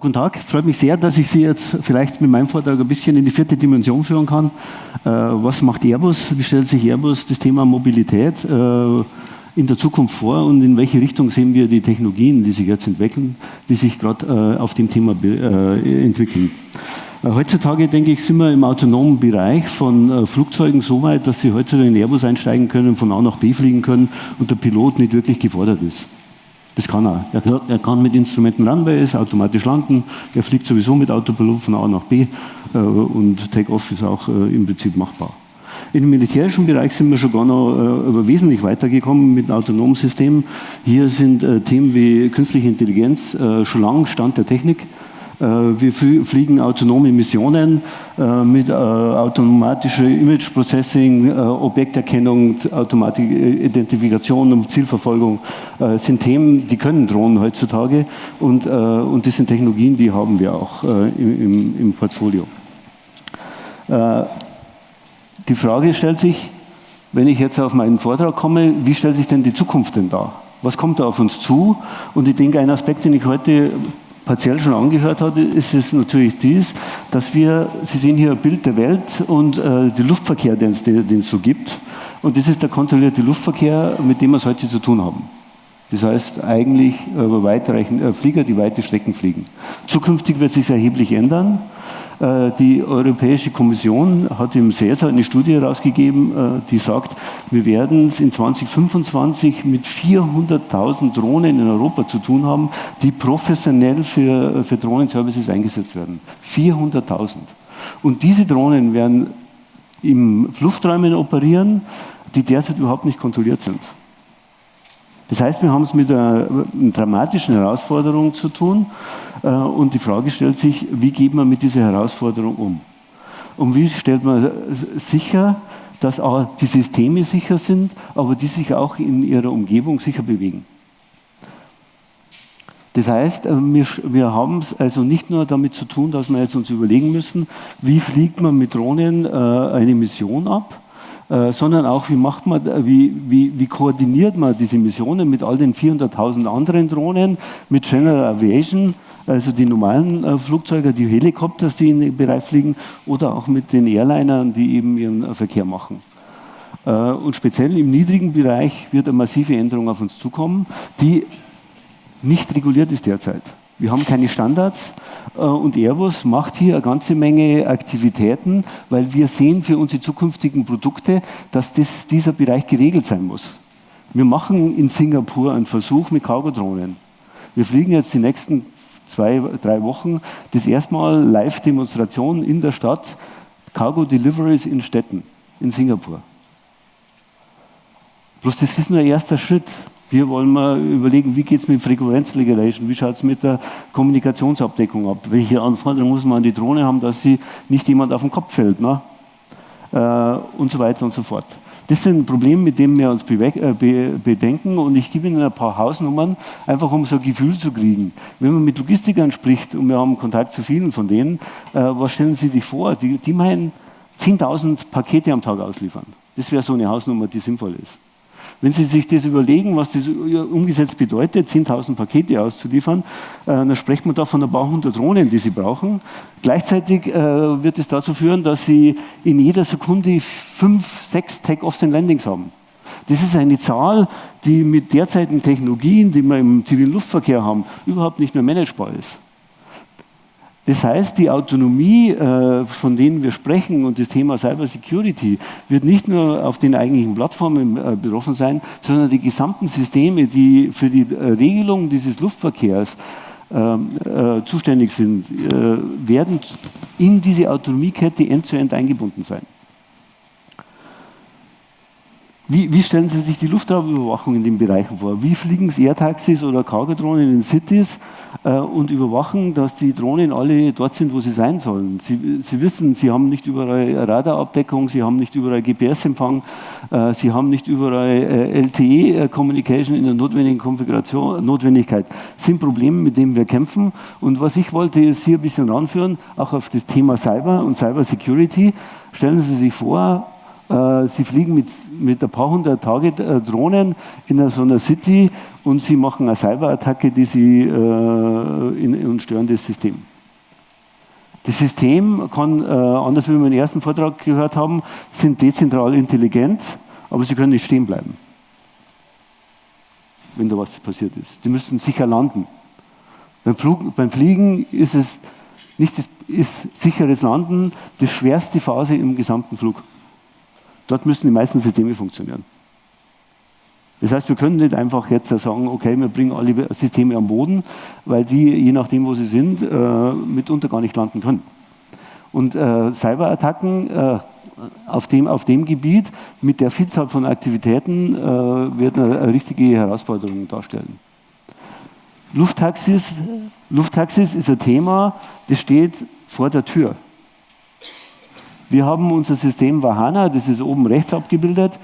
Guten Tag, freut mich sehr, dass ich Sie jetzt vielleicht mit meinem Vortrag ein bisschen in die vierte Dimension führen kann. Äh, was macht Airbus? Wie stellt sich Airbus das Thema Mobilität äh, in der Zukunft vor und in welche Richtung sehen wir die Technologien, die sich jetzt entwickeln, die sich gerade äh, auf dem Thema entwickeln? Heutzutage, denke ich, sind wir im autonomen Bereich von Flugzeugen so weit, dass Sie heutzutage in Airbus einsteigen können, von A nach B fliegen können und der Pilot nicht wirklich gefordert ist. Das kann er. er. Er kann mit Instrumenten Runway ist, automatisch landen. Er fliegt sowieso mit Autopilot von A nach B äh, und Take-Off ist auch äh, im Prinzip machbar. Im militärischen Bereich sind wir schon gar noch äh, wesentlich weitergekommen mit autonomen Systemen. Hier sind äh, Themen wie künstliche Intelligenz äh, schon lang Stand der Technik. Äh, wir fliegen autonome Missionen äh, mit äh, automatischer Image Processing, Objekterkennung, automatische Identifikation und Zielverfolgung sind Themen, die können Drohnen heutzutage und, und das sind Technologien, die haben wir auch im, im Portfolio. Die Frage stellt sich, wenn ich jetzt auf meinen Vortrag komme, wie stellt sich denn die Zukunft denn dar? Was kommt da auf uns zu? Und ich denke, ein Aspekt, den ich heute partiell schon angehört hat, ist es natürlich dies, dass wir, Sie sehen hier ein Bild der Welt und äh, den Luftverkehr, den es, so gibt. Und das ist der kontrollierte Luftverkehr, mit dem wir es heute zu tun haben. Das heißt eigentlich äh, weitreichend, äh, Flieger, die weite Strecken fliegen. Zukünftig wird sich erheblich ändern. Äh, die Europäische Kommission hat im CESA eine Studie herausgegeben, äh, die sagt, wir werden es in 2025 mit 400.000 Drohnen in Europa zu tun haben, die professionell für, für Drohnenservices eingesetzt werden. 400.000. Und diese Drohnen werden im Lufträumen operieren, die derzeit überhaupt nicht kontrolliert sind. Das heißt, wir haben es mit einer, einer dramatischen Herausforderung zu tun. Äh, und die Frage stellt sich, wie geht man mit dieser Herausforderung um? Und wie stellt man sicher, dass auch die Systeme sicher sind, aber die sich auch in ihrer Umgebung sicher bewegen? Das heißt, äh, wir, wir haben es also nicht nur damit zu tun, dass wir jetzt uns überlegen müssen, wie fliegt man mit Drohnen äh, eine Mission ab, äh, sondern auch, wie, macht man, wie, wie, wie koordiniert man diese Missionen mit all den 400.000 anderen Drohnen, mit General Aviation, also die normalen äh, Flugzeuge, die Helikopters, die in den Bereich fliegen, oder auch mit den Airlinern, die eben ihren äh, Verkehr machen. Äh, und speziell im niedrigen Bereich wird eine massive Änderung auf uns zukommen, die nicht reguliert ist derzeit. Wir haben keine Standards äh, und Airbus macht hier eine ganze Menge Aktivitäten, weil wir sehen für unsere zukünftigen Produkte, dass das, dieser Bereich geregelt sein muss. Wir machen in Singapur einen Versuch mit Cargo-Drohnen. Wir fliegen jetzt die nächsten zwei, drei Wochen das erste Mal Live-Demonstration in der Stadt, Cargo Deliveries in Städten, in Singapur. Bloß das ist nur ein erster Schritt. Hier wollen wir überlegen, wie geht es mit Frequenzregulation, wie schaut es mit der Kommunikationsabdeckung ab, welche Anforderungen muss man an die Drohne haben, dass sie nicht jemand auf den Kopf fällt ne? Äh, und so weiter und so fort. Das sind Probleme, mit denen wir uns äh, bedenken und ich gebe Ihnen ein paar Hausnummern, einfach um so ein Gefühl zu kriegen. Wenn man mit Logistikern spricht und wir haben Kontakt zu vielen von denen, äh, was stellen Sie sich vor? Die, die meinen 10.000 Pakete am Tag ausliefern. Das wäre so eine Hausnummer, die sinnvoll ist. Wenn Sie sich das überlegen, was das umgesetzt bedeutet, 10.000 Pakete auszuliefern, äh, dann spricht man da von ein paar hundert Drohnen, die Sie brauchen. Gleichzeitig äh, wird es dazu führen, dass Sie in jeder Sekunde fünf, sechs Take-Offs und Landings haben. Das ist eine Zahl, die mit derzeitigen Technologien, die wir im zivilen Luftverkehr haben, überhaupt nicht mehr managebar ist. Das heißt, die Autonomie, äh, von denen wir sprechen und das Thema Cyber Security wird nicht nur auf den eigentlichen Plattformen äh, betroffen sein, sondern die gesamten Systeme, die für die äh, Regelung dieses Luftverkehrs ähm, zuständig sind, werden in diese Autonomiekette end-zu-end -end eingebunden sein. Wie, wie, stellen Sie sich die Luftraumüberwachung in den Bereichen vor? Wie fliegen Air-Taxis oder Cargo-Drohnen in Cities äh, und überwachen, dass die Drohnen alle dort sind, wo sie sein sollen? Sie, sie wissen, Sie haben nicht überall Radarabdeckung, Sie haben nicht überall GPS-Empfang, äh, Sie haben nicht überall äh, LTE-Communication in der notwendigen Konfiguration, Notwendigkeit. Das sind Probleme, mit denen wir kämpfen. Und was ich wollte, ist hier ein bisschen ranführen, auch auf das Thema Cyber und Cyber Security. Stellen Sie sich vor, äh, sie fliegen mit, mit ein paar hundert Tage äh, Drohnen in so einer City und sie machen eine Cyberattacke, die sie äh, in, und stören das System. Das System kann, äh, anders wie wir im ersten Vortrag gehört haben, sind dezentral intelligent, aber sie können nicht stehen bleiben, wenn da was passiert ist. Die müssen sicher landen. Beim, Flug, beim Fliegen ist es nicht das, ist sicheres Landen die schwerste Phase im gesamten Flug. Dort müssen die meisten Systeme funktionieren. Das heißt, wir können nicht einfach jetzt sagen, okay, wir bringen alle Systeme am Boden, weil die, je nachdem, wo sie sind, äh, mitunter gar nicht landen können. Und äh, Cyberattacken äh, auf, dem, auf dem Gebiet mit der Vielzahl von Aktivitäten äh, werden eine, eine richtige Herausforderung darstellen. Lufttaxis, Lufttaxis ist ein Thema, das steht vor der Tür. Wir haben unser System Vahana, das ist oben rechts abgebildet.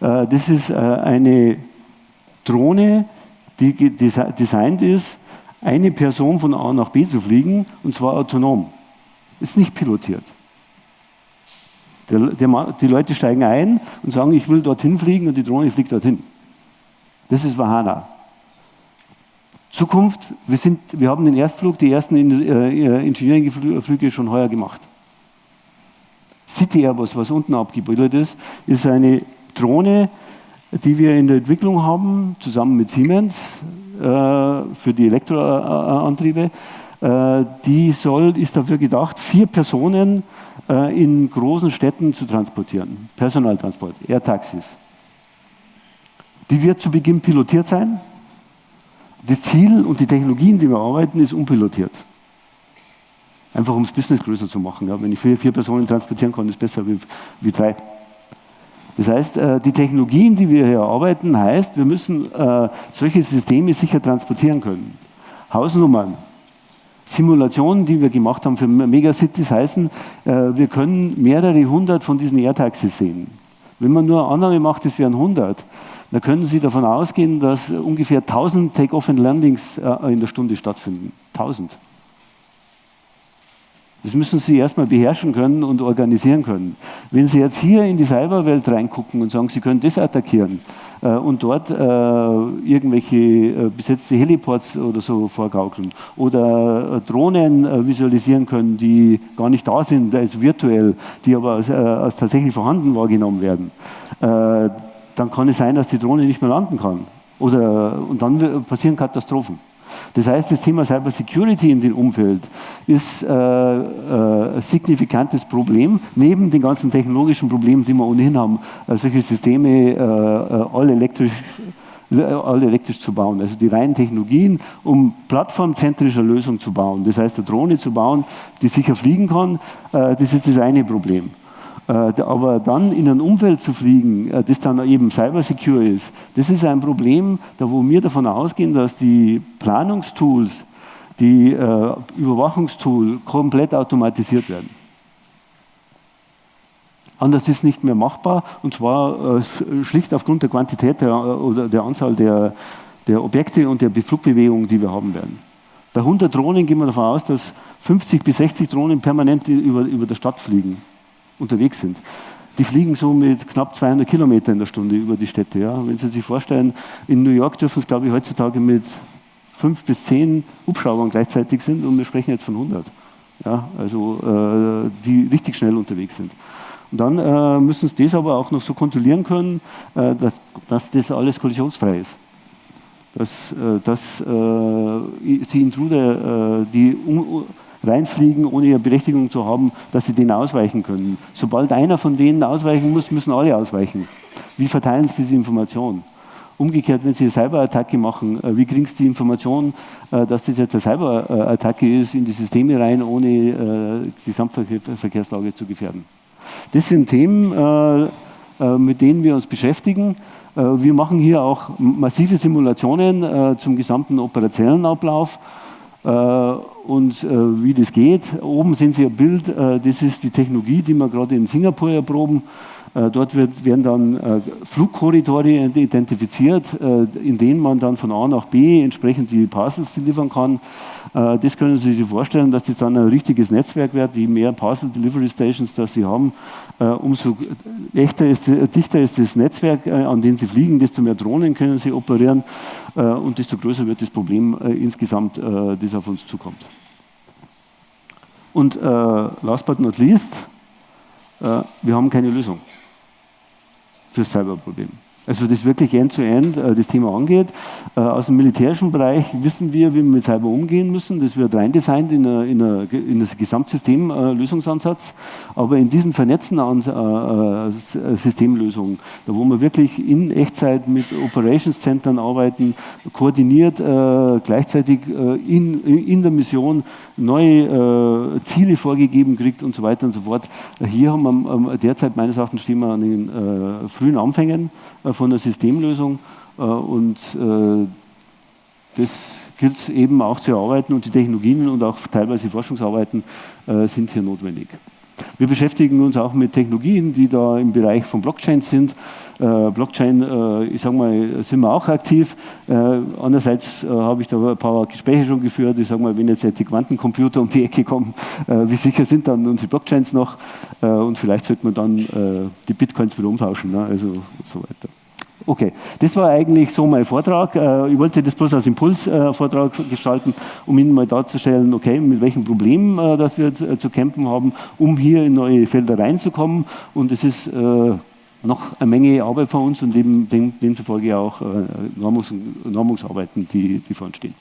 Äh, das ist äh, eine Drohne, die designt ist, eine Person von A nach B zu fliegen, und zwar autonom. Ist nicht pilotiert. Die Leute steigen ein und sagen, ich will dorthin fliegen und die Drohne fliegt dorthin. Das ist Vahana. Zukunft, wir, sind, wir haben den Erstflug, die ersten äh, Engineering-Flüge schon heuer gemacht. City Airbus, was unten abgebildet ist, ist eine Drohne, die wir in der Entwicklung haben, zusammen mit Siemens äh, für die Elektroantriebe. Äh, die soll, ist dafür gedacht, vier Personen äh, in großen Städten zu transportieren. Personaltransport, Air-Taxis. Die wird zu Beginn pilotiert sein. Das Ziel und die Technologien, die wir arbeiten, ist unpilotiert. Einfach um das Business größer zu machen. Ja. Wenn ich vier, vier Personen transportieren kann, ist besser wie, wie drei. Das heißt, äh, die Technologien, die wir hier arbeiten, heißt, wir müssen äh, solche Systeme sicher transportieren können. Hausnummern, Simulationen, die wir gemacht haben für Megacities, heißen, äh, wir können mehrere hundert von diesen Airtaxis sehen. Wenn man nur eine Annahme macht, es wären 100, dann können Sie davon ausgehen, dass ungefähr 1000 Take-off and Landings in der Stunde stattfinden. 1000. Das müssen Sie erstmal beherrschen können und organisieren können. Wenn Sie jetzt hier in die Cyberwelt reingucken und sagen, Sie können das attackieren äh, und dort äh, irgendwelche äh, besetzte Heliports oder so vorgaukeln oder äh, Drohnen äh, visualisieren können, die gar nicht da sind, als virtuell, die aber als, äh, als tatsächlich vorhanden wahrgenommen werden, dann kann es sein, dass die Drohne nicht mehr landen kann. Oder, und dann passieren Katastrophen. Das heißt, das Thema Cyber Security in dem Umfeld ist äh, äh, ein signifikantes Problem, neben den ganzen technologischen Problemen, die wir ohnehin haben, äh, solche Systeme äh, äh, alle elektrisch alle elektrisch zu bauen. Also die reinen Technologien, um plattformzentrische Lösungen zu bauen, das heißt eine Drohne zu bauen, die sicher fliegen kann, äh, das ist das eine Problem. Äh, aber dann in ein Umfeld zu fliegen, äh, das dann eben cybersecure ist, das ist ein Problem, da wo wir davon ausgehen, dass die Planungstools, die äh, Überwachungstools komplett automatisiert werden. Anders ist nicht mehr machbar und zwar schlicht aufgrund der Quantität der, oder der Anzahl der, der Objekte und der Flugbewegungen, die wir haben werden. Bei 100 Drohnen gehen wir davon aus, dass 50 bis 60 Drohnen permanent über, über der Stadt fliegen unterwegs sind. Die fliegen so mit knapp 200 Kilometer in der Stunde über die Städte. Ja. Wenn Sie sich vorstellen, in New York dürfen es, glaube ich, heutzutage mit fünf bis zehn Hubschraubern gleichzeitig sind und wir sprechen jetzt von 100. Ja, also äh, die richtig schnell unterwegs sind. Und dann äh, müssen Sie das aber auch noch so kontrollieren können, äh, dass, dass, das alles kollisionsfrei ist. Dass, äh, dass äh, Sie Intruder, äh, die reinfliegen, ohne ihre Berechtigung zu haben, dass sie denen ausweichen können. Sobald einer von denen ausweichen muss, müssen alle ausweichen. Wie verteilen sie diese Information? Umgekehrt, wenn Sie eine Cyberattacke machen, äh, wie kriegen Sie die Information, äh, dass das jetzt eine Cyberattacke ist, in die Systeme rein, ohne äh, die Gesamtverkehrslage zu gefährden? Das sind Themen, mit denen wir uns beschäftigen. Wir machen hier auch massive Simulationen zum gesamten operationellen Ablauf. Äh, und äh, wie das geht. Oben sehen Sie ein Bild, äh, das ist die Technologie, die wir gerade in Singapur erproben. Äh, dort wird, werden dann äh, Flugkorridore identifiziert, äh, in denen man dann von A nach B entsprechend die Parcels liefern kann. Das können Sie sich vorstellen, dass das dann ein richtiges Netzwerk wird. Je mehr Parcel Delivery Stations das Sie haben, umso echter ist, dichter ist das Netzwerk, an dem Sie fliegen, desto mehr Drohnen können Sie operieren und desto größer wird das Problem insgesamt, das auf uns zukommt. Und last but not least, wir haben keine Lösung für Cyberprobleme. Also das wirklich end-to-end -end, äh, das Thema angeht. Äh, aus dem militärischen Bereich wissen wir, wie wir mit Cyber umgehen müssen. Das wird reindesignt in, eine, in, eine. Äh, Aber in diesen vernetzten Systemlösungen, da wo wir wirklich in Echtzeit mit Operations-Centern arbeiten, koordiniert, gleichzeitig in, in der Mission neue Ziele vorgegeben kriegt und so weiter und so fort. Hier haben wir ähm, derzeit meines Erachtens stehen wir an den frühen Anfängen von der Systemlösung äh, und äh, das gilt es eben auch zu erarbeiten und die Technologien und auch teilweise Forschungsarbeiten äh, sind hier notwendig. Wir beschäftigen uns auch mit Technologien, die da im Bereich von Blockchain sind. Blockchain, ich sage mal, sind wir auch aktiv. andererseits habe ich da ein paar Gespräche schon geführt. Ich sage mal, wenn jetzt die Quantencomputer um die Ecke kommen, wie sicher sind dann unsere Blockchains noch? und vielleicht sollte man dann die Bitcoins wieder umtauschen, ne? also so weiter. Okay, das war eigentlich so mein Vortrag. Äh, ich wollte das bloß als Impulsvortrag gestalten, um Ihnen mal darzustellen, okay, mit welchen Problemen äh, dass wir zu kämpfen haben, um hier in neue Felder reinzukommen. Und es ist äh, noch eine Menge Arbeit vor uns und dem, demzufolge auch Normungsarbeiten, die, die vor uns stehen.